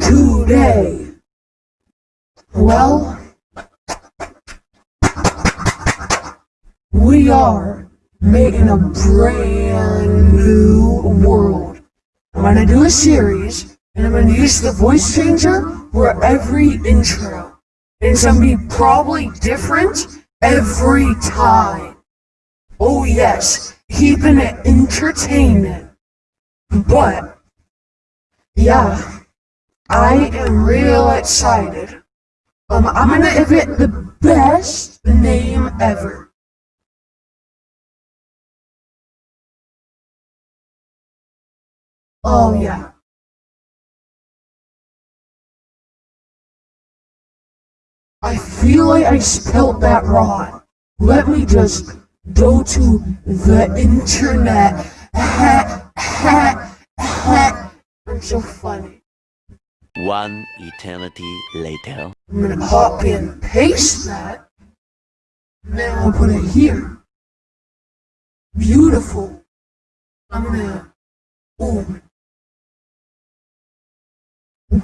today? Well, we are making a brand new world. I'm gonna do a series, and I'm gonna use the voice changer for every intro. It's gonna be probably different every time. Oh yes, keeping it entertaining. But, yeah, I am real excited. Um, I'm gonna give it the best name ever. Oh yeah. I feel like I spelled that wrong. Let me just go to the internet. Ha, ha, ha. I'm so funny. One eternity later. I'm gonna copy and paste that. Then I'll put it here. Beautiful. I'm gonna. Ooh.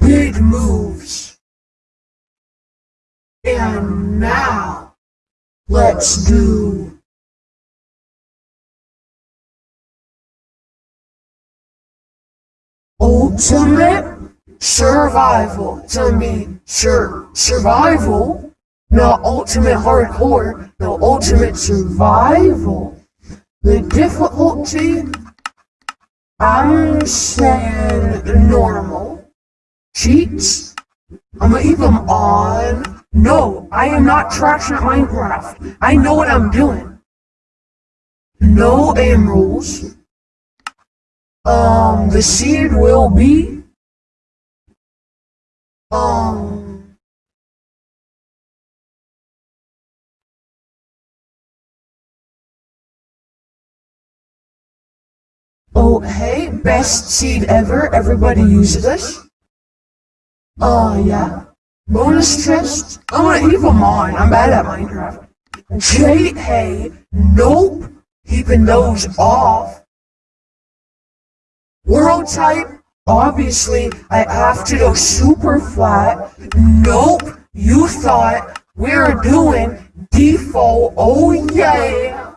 Big moves. And now, let's do. Ultimate survival. Gonna be sur survival, not ultimate hardcore, no ultimate survival. The difficulty, I'm saying normal. Cheats, I'm gonna leave them on. No, I am not trashing at Minecraft. I know what I'm doing. No emeralds. Um, the seed will be Oh, hey, best seed ever. Everybody uses this. Oh, yeah. Bonus chest. I'm gonna leave them on. I'm bad at Minecraft. J, hey, nope. Keeping those off. World type. Obviously, I have to go super flat. Nope, you thought we were doing default. Oh yeah.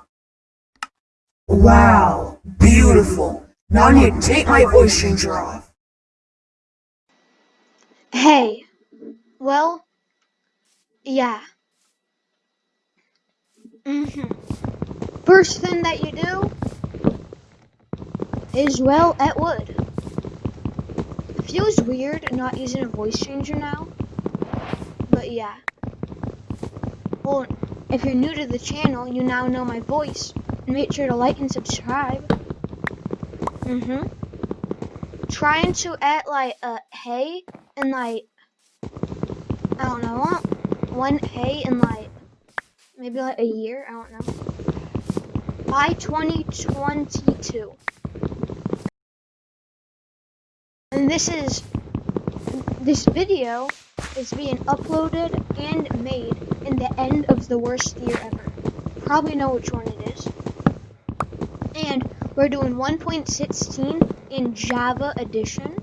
Wow, beautiful. Now I need to take my voice changer off. Hey, well, yeah. Mm-hmm. First thing that you do is, well, at wood. It feels weird not using a voice changer now, but yeah. Well, if you're new to the channel, you now know my voice. Make sure to like and subscribe. Mm-hmm. Trying to add, like, a hey and, like, I don't know, one hey in, like, maybe, like, a year? I don't know. By 2022. And this is, this video is being uploaded and made in the end of the worst year ever. Probably know which one it is. And we're doing 1.16 in Java Edition,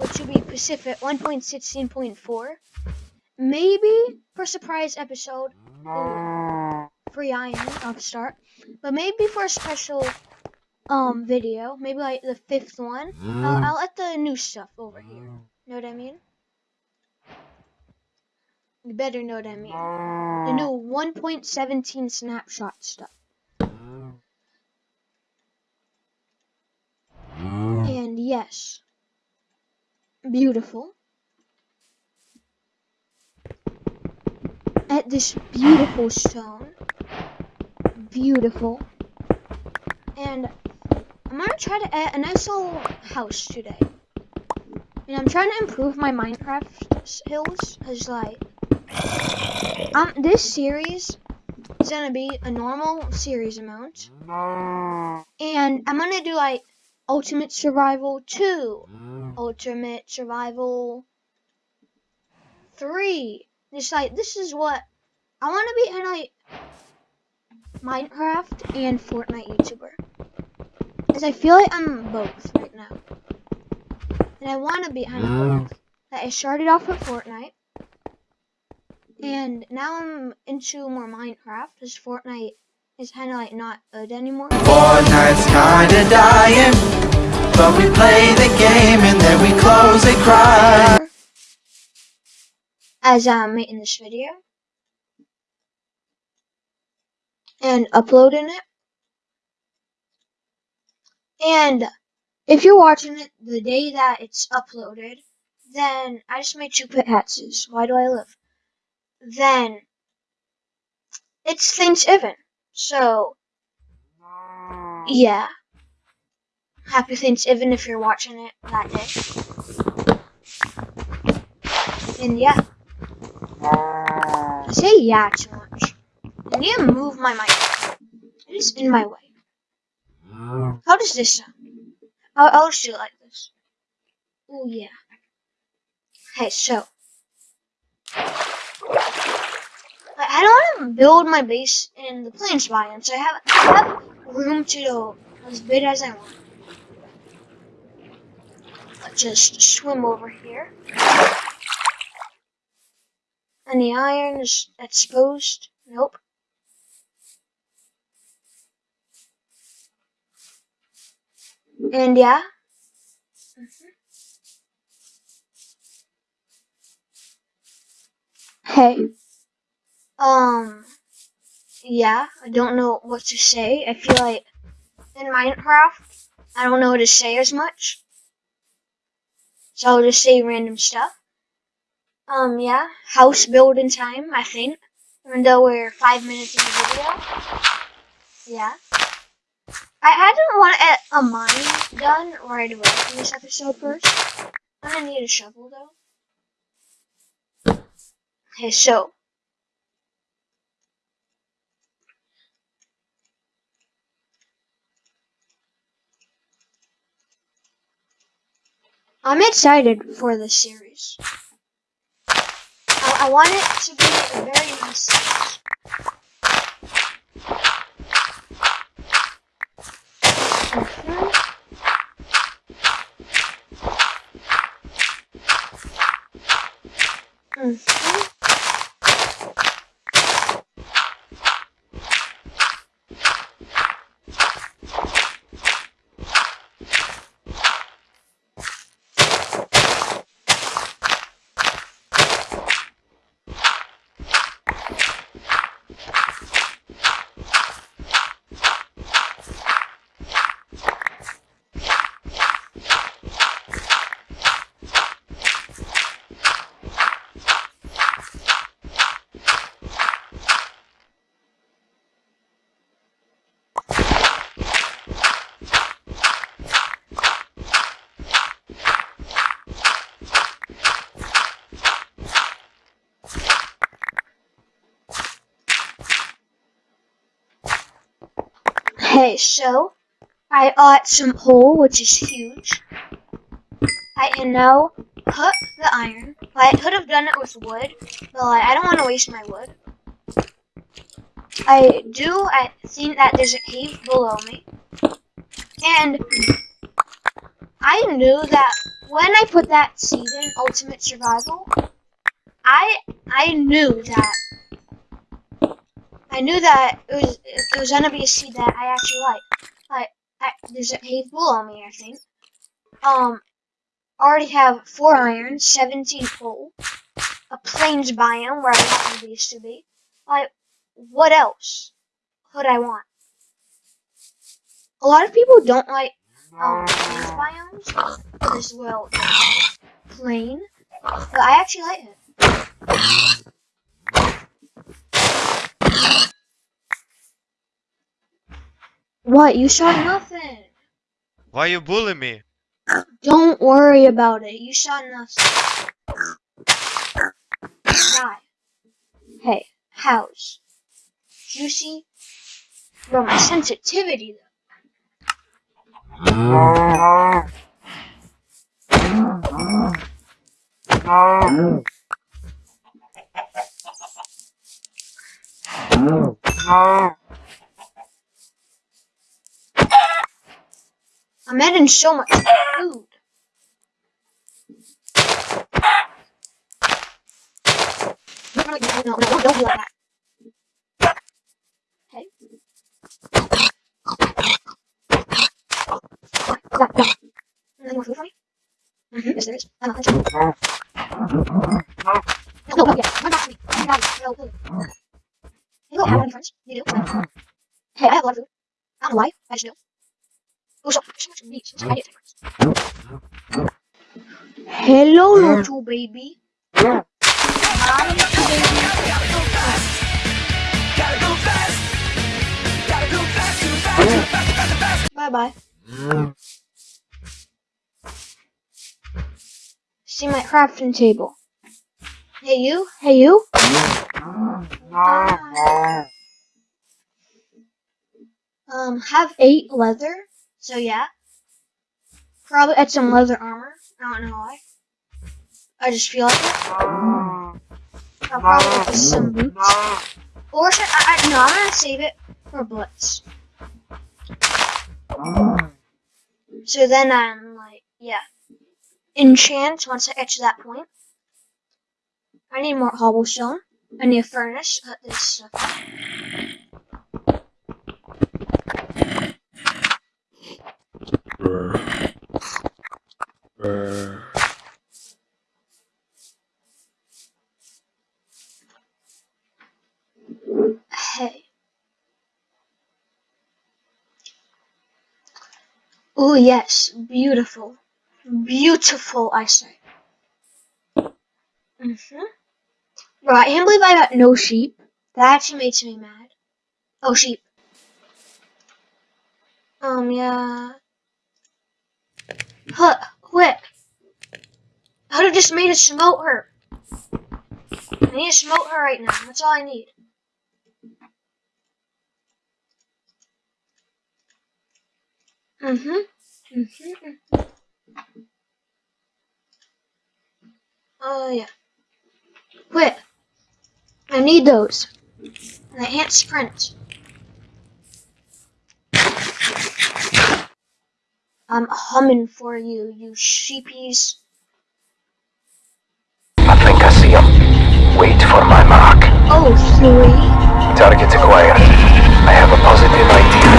which will be Pacific 1.16.4. Maybe for surprise episode, ooh, free iron off start, but maybe for a special um video, maybe like the fifth one, mm-hmm. I'll, I'll add the new stuff over mm-hmm. here. Know what I mean? You better know what I mean. The mm-hmm. new 1.17 snapshot stuff. And yes, beautiful. At this beautiful stone. Beautiful. And I'm gonna try to add a nice little house today. And I'm trying to improve my Minecraft skills, cause like, um, this series is gonna be a normal series amount, and I'm gonna do like Ultimate Survival 2, Ultimate Survival 3. It's like, this is what I want to be in like Minecraft and Fortnite YouTuber. Because I feel like I'm both right now. and I want to be kind of that I started off with Fortnite, and now I'm into more Minecraft because Fortnite is kind of like not good anymore. Fortnite's kinda dying, but we play the game and then we close and cry. As I'm making this video and uploading it, and if you're watching it the day that it's uploaded, then I just made two pit pickaxes. Why do I live? Then it's Thanksgiving. So yeah. Happy Thanksgiving if you're watching it that day. And yeah. I say yeah too much. I need to move my mic. It is in my way. How does this sound? I'll just do it like this. Oh yeah. Okay, so. I, I don't want to build my base in the plains biome, so I have, I have room to go as big as I want. Let's just swim over here. And the iron is exposed? Nope. And yeah. Mhm. Hey. Um. Yeah, I don't know what to say. I feel like in Minecraft, I don't know what to say as much. So I'll just say random stuff. Um, yeah, house building time, I think. Even though we're five minutes in the video. Yeah. I, I mine done right away in this episode first. Gonna need a shovel though. Okay, so. I'm excited for this series. I, I want it to be a very nice series. 嗯。Okay, so I got some coal, which is huge. I can now cook the iron. Well, I could have done it with wood, but like, I don't want to waste my wood. I do. I think that there's a cave below me, and I knew that when I put that seed in Ultimate Survival, I I knew that I knew that it was it was gonna be a seed that I actually like. Like I, there's a cave on me, I think. Um, already have four iron, seventeen coal, a plains biome where I want base to be. Like, what else could I want? A lot of people don't like um plains biomes as well, plain, but I actually like it. What? You shot nothing. Why you bully me? Don't worry about it. You shot nothing. Die. Hey, house. Juicy? Bro, my sensitivity though. Mm-hmm. so much food. No, no, no, no, don't like more food for me? Mm -hmm. Yes, there is. I'm. No, no, yeah. Run back to me. Got. No, food. Hey, I have any friends. You do? Mm-hmm. Hey, I have a lot of food. I don't know why. I just do. Hello, little baby. Hi, little baby. Bye bye. See my crafting table. Hey you, hey you. Um, have eight leather. So yeah. Probably add some leather armor. I don't know why. I just feel like it. I'll probably add some boots. Or should I, I no, I'm gonna save it for blitz. So then I'm like, yeah. Enchant once I get to that point. I need more cobblestone. I need a furnace. This stuff. Hey. Oh yes, beautiful. Beautiful, I say. Mm-hmm. Bro, I can't believe I got no sheep. That actually makes me mad. Oh, sheep. Um, yeah. Huh, quick. I would have just made a smote her. I need to smote her right now. That's all I need. Mm-hmm. Mm-hmm. Oh, yeah. Quick. I need those. And I can't sprint. I'm humming for you, you sheepies. I think I see him. Wait for my mark. Oh, Huey. Target acquired. I have a positive idea.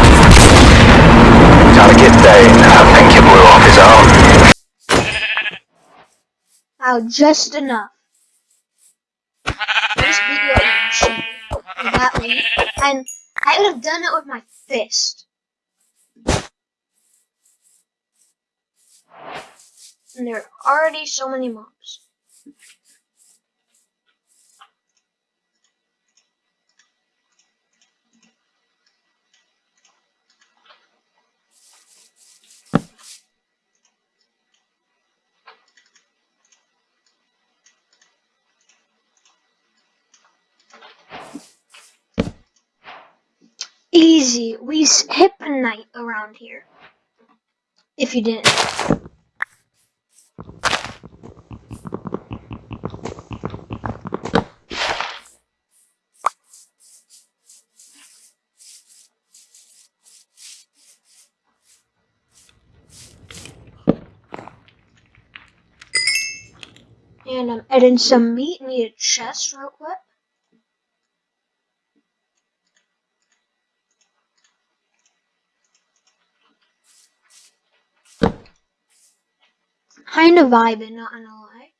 Target down. I think he blew off his arm. Wow, just enough. Just beat you up, you sheep. With that lead. And I would have done it with my fist. And there are already so many mobs. Easy. We s- hypnite around here. If you didn't. I'm adding some meat. Need a chest real quick. Kind of vibing, not gonna lie.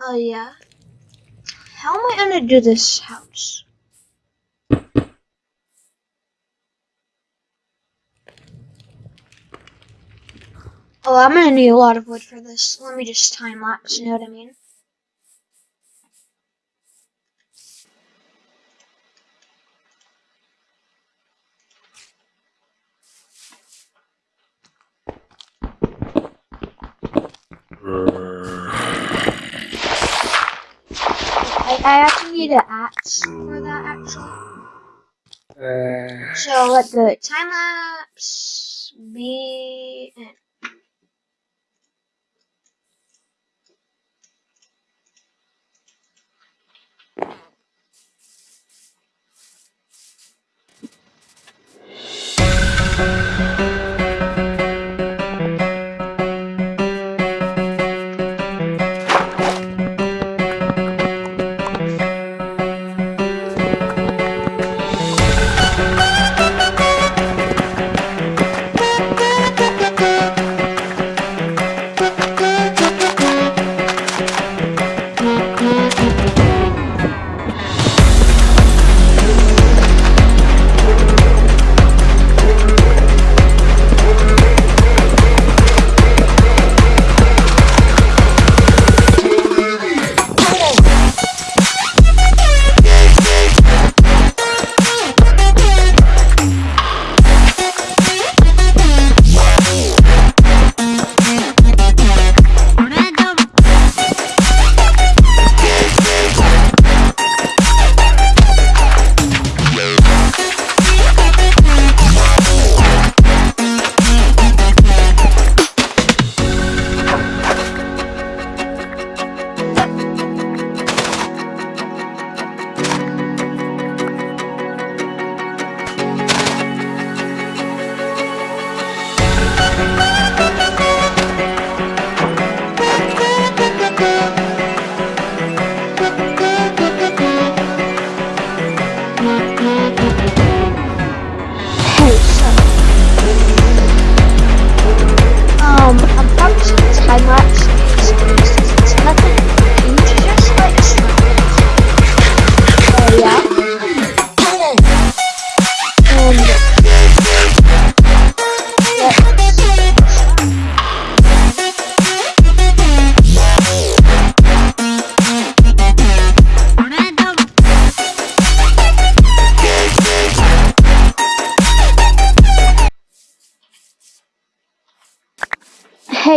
Oh yeah. How am I gonna do this house? Oh, I'm gonna need a lot of wood for this. Let me just time lapse, you know what I mean? I actually need an axe for that, actually. Uh, so let the time lapse be.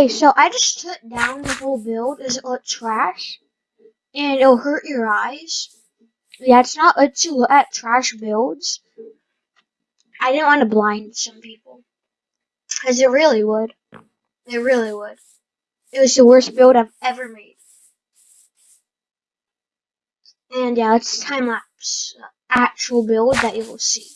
Okay, so I just took down the whole build. Does it look trash? And it'll hurt your eyes. Yeah, it's not good to look at trash builds. I didn't want to blind some people. Because it really would. It really would. It was the worst build I've ever made. And yeah, it's time lapse uh, actual build that you will see.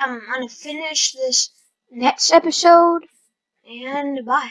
I'm gonna finish this next episode, and bye.